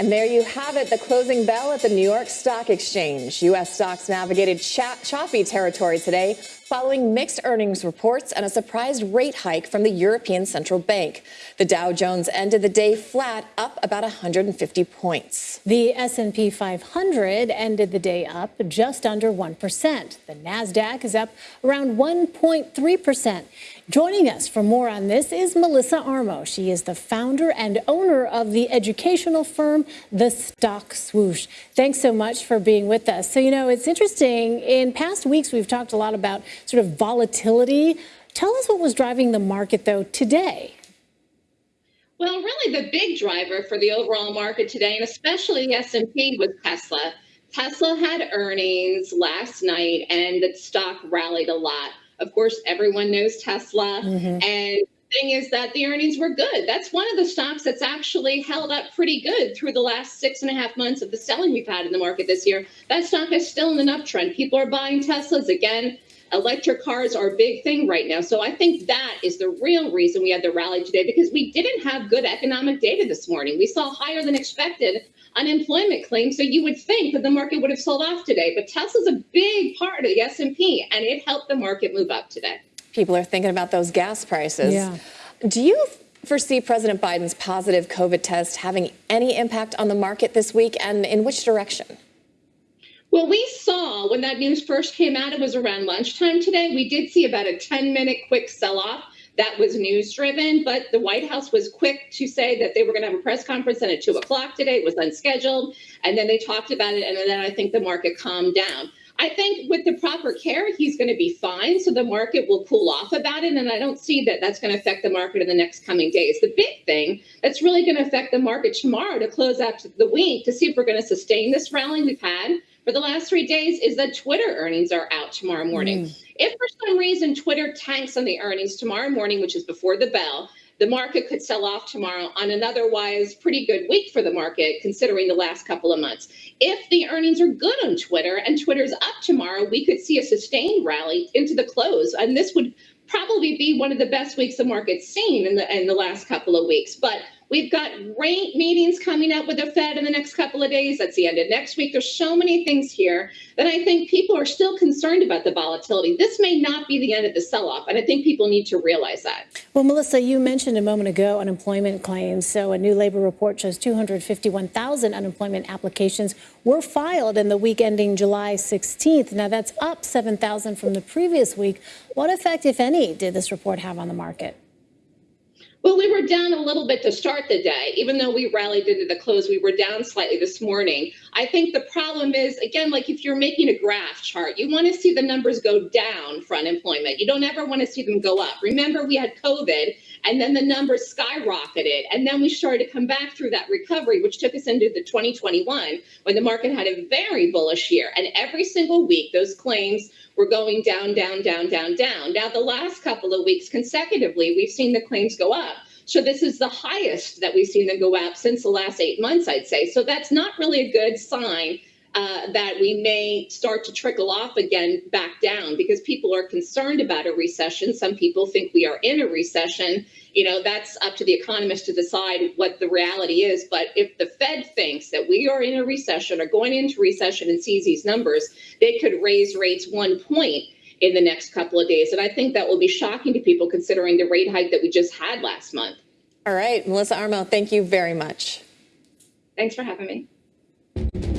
And there you have it, the closing bell at the New York Stock Exchange. U.S. stocks navigated choppy territory today following mixed earnings reports and a surprise rate hike from the European Central Bank. The Dow Jones ended the day flat, up about 150 points. The S&P 500 ended the day up just under 1%. The Nasdaq is up around 1.3%. Joining us for more on this is Melissa Armo. She is the founder and owner of the educational firm The Stock Swoosh. Thanks so much for being with us. So, you know, it's interesting. In past weeks, we've talked a lot about sort of volatility. Tell us what was driving the market, though, today. Well, really, the big driver for the overall market today, and especially the S&P, was Tesla. Tesla had earnings last night, and the stock rallied a lot. Of course, everyone knows Tesla, mm-hmm. and thing is that the earnings were good. That's one of the stocks that's actually held up pretty good through the last six and a half months of the selling we've had in the market this year. That stock is still in an uptrend. People are buying Teslas again electric cars are a big thing right now. So I think that is the real reason we had the rally today because we didn't have good economic data this morning. We saw higher than expected unemployment claims. So you would think that the market would have sold off today, but Tesla's a big part of the S&P and it helped the market move up today. People are thinking about those gas prices. Yeah. Do you foresee President Biden's positive COVID test having any impact on the market this week and in which direction? Well, we saw when that news first came out, it was around lunchtime today. We did see about a 10 minute quick sell off. That was news driven, but the White House was quick to say that they were going to have a press conference and at two o'clock today. It was unscheduled. And then they talked about it. And then I think the market calmed down. I think with the proper care, he's going to be fine. So the market will cool off about it. And I don't see that that's going to affect the market in the next coming days. The big thing that's really going to affect the market tomorrow to close out the week to see if we're going to sustain this rally we've had for the last three days is that Twitter earnings are out tomorrow morning. Mm. If for some reason Twitter tanks on the earnings tomorrow morning, which is before the bell, the market could sell off tomorrow on an otherwise pretty good week for the market, considering the last couple of months. If the earnings are good on Twitter and Twitter's up tomorrow, we could see a sustained rally into the close. And this would probably be one of the best weeks the market's seen in the in the last couple of weeks. But we've got rate meetings coming up with the Fed in the next couple of days. That's the end of next week. There's so many things here that I think people are still concerned about the volatility. This may not be the end of the sell-off, and I think people need to realize that. Well, Melissa, you mentioned a moment ago unemployment claims. So a new labor report shows 251,000 unemployment applications were filed in the week ending July 16th. Now that's up 7,000 from the previous week. What effect, if any, did this report have on the market? Well, we were down a little bit to start the day. Even though we rallied into the close, we were down slightly this morning. I think the problem is, again, like if you're making a graph chart, you want to see the numbers go down for unemployment. You don't ever want to see them go up. Remember, we had COVID, and then the numbers skyrocketed. And then we started to come back through that recovery, which took us into the 2021 when the market had a very bullish year. And every single week, those claims were going down, down, down, down, down. Now, the last couple of weeks consecutively, we've seen the claims go up. So this is the highest that we've seen them go up since the last eight months, I'd say. So that's not really a good sign uh, that we may start to trickle off again back down because people are concerned about a recession. Some people think we are in a recession. You know, that's up to the economists to decide what the reality is. But if the Fed thinks that we are in a recession or going into recession and sees these numbers, they could raise rates one point in the next couple of days. And I think that will be shocking to people considering the rate hike that we just had last month. All right, Melissa Armo, thank you very much. Thanks for having me.